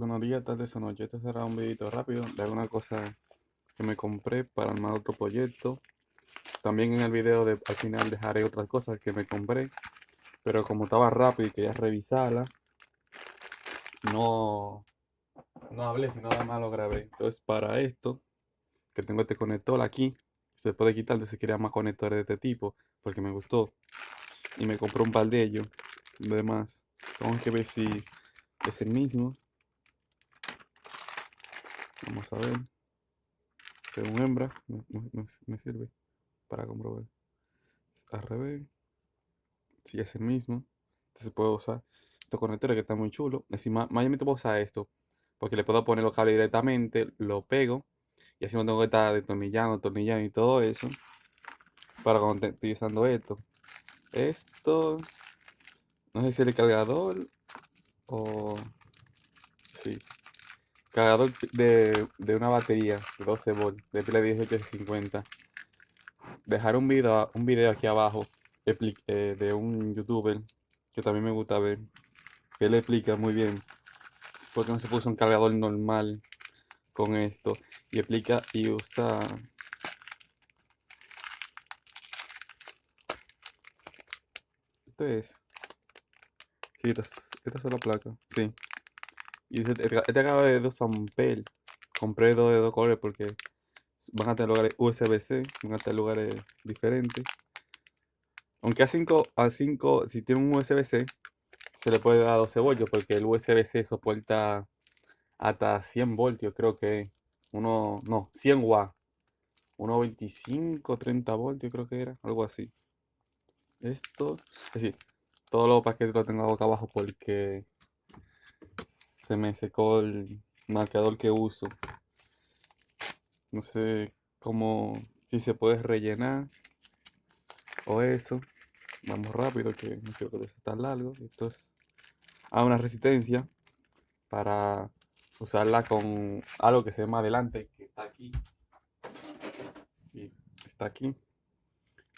Buenos días, tardes o noches. Este será un videito rápido de alguna cosa que me compré para armar otro proyecto. También en el video de, al final dejaré otras cosas que me compré. Pero como estaba rápido y quería revisarla, no, no hablé, sino nada más lo grabé. Entonces para esto, que tengo este conector aquí, se puede quitar si quería más conectores de este tipo, porque me gustó. Y me compré un par de ellos. Además, tengo que ver si es el mismo. Vamos a ver. Según hembra, me, sirve para comprobar. Al revés. Si es el mismo. Entonces puedo usar estos conectores que están muy chulos. Encima, mayormente puedo usar esto. Porque le puedo poner los cables directamente, lo pego. Y así no tengo que estar detornillando, atornillando y todo eso. Para cuando estoy usando esto. Esto. No sé si el cargador. O. Sí cargador de, una batería de 12 volts de pila 1850 dejar un video un video aquí abajo eh, de un youtuber que también me gusta ver que le explica muy bien porque no se puso un cargador normal con esto y explica y usa esto es. Sí, esta, esta es la placa sí y este, este acaba de 2 ampere. Compré dos de dos colores porque van a tener lugares USB-C, van a tener lugares diferentes. Aunque a 5, a 5 si tiene un USB-C, se le puede dar 12 voltios porque el USB-C soporta hasta 100 voltios, creo que uno, no, 100 watts. 1.25, 30 voltios creo que era, algo así. Esto, es decir, todos los paquetes los tengo acá abajo porque se me secó el marcador que uso. No sé cómo, si se puede rellenar o eso. Vamos rápido que no quiero que sea tan largo. Esto es a una resistencia para usarla con algo que se llama adelante, que está aquí. Sí, está aquí.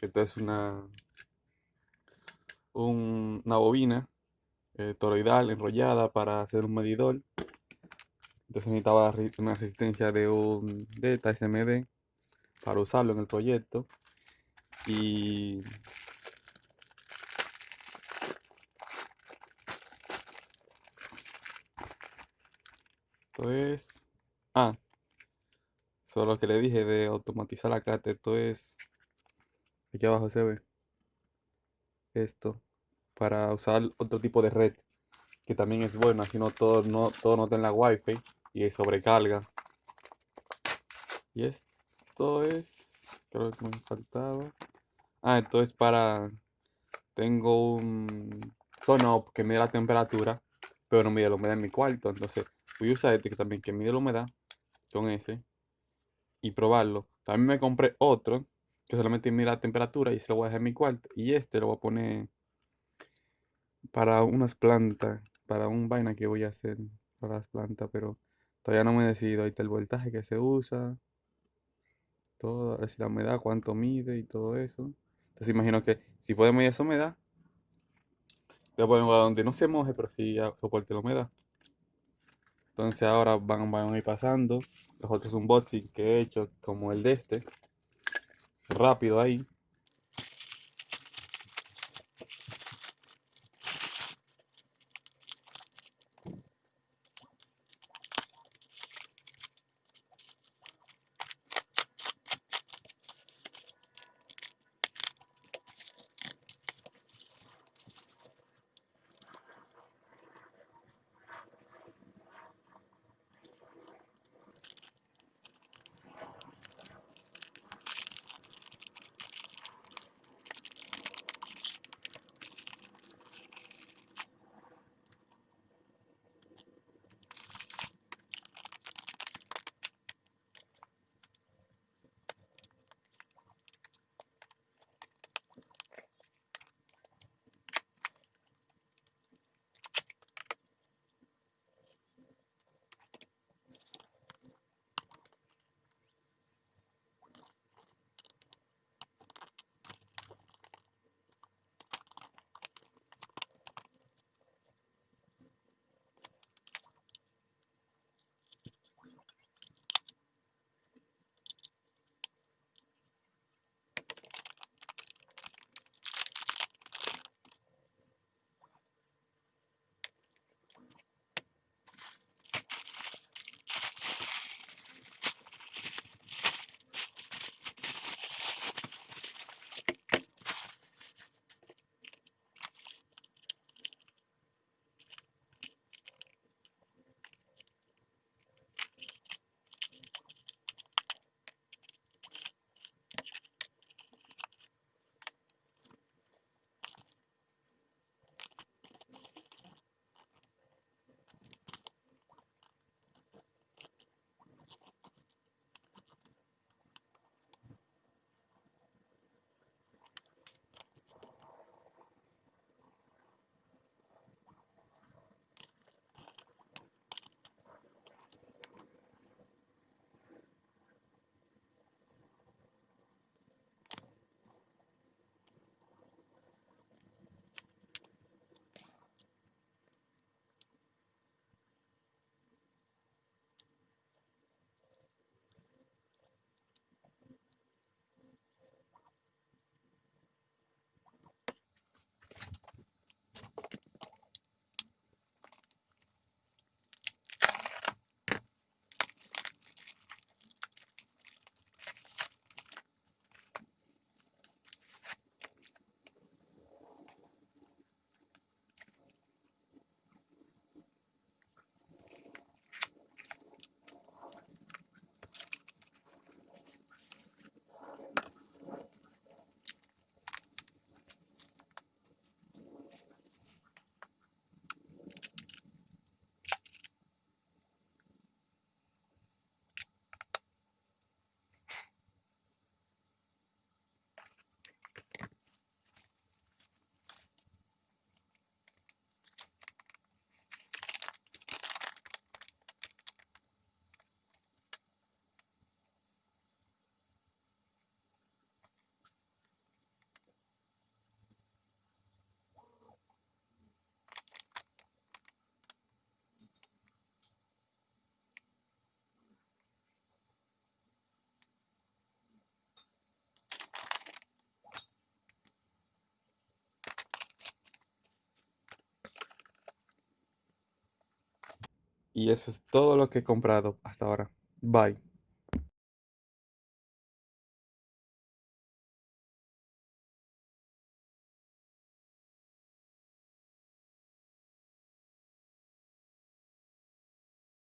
Esto es una, una bobina eh, toroidal enrollada para hacer un medidor. Entonces necesitaba una resistencia de un Delta SMD para usarlo en el proyecto. Y esto es ah solo que le dije de automatizar la carta esto es aquí abajo se ve esto para usar otro tipo de red que también es bueno, así no todo no, todo no la wifi y sobrecarga. Y esto es, creo que me faltaba. Ah, esto es para, tengo un sono que mide la temperatura, pero no mide la humedad en mi cuarto, entonces voy a usar este que también que mide la humedad con ese y probarlo. También me compré otro que solamente mide la temperatura y se lo voy a dejar en mi cuarto y este lo voy a poner para unas plantas, para un vaina que voy a hacer para las plantas, pero todavía no me he decidido. Ahí está el voltaje que se usa, todo, a la humedad, cuánto mide y todo eso. Entonces imagino que si puede medir esa humedad, voy a poner donde no se moje, pero sí soporte la humedad. Entonces ahora van, van a ir pasando. Los otros unboxing que he hecho, como el de este. Rápido ahí. Y eso es todo lo que he comprado hasta ahora. Bye.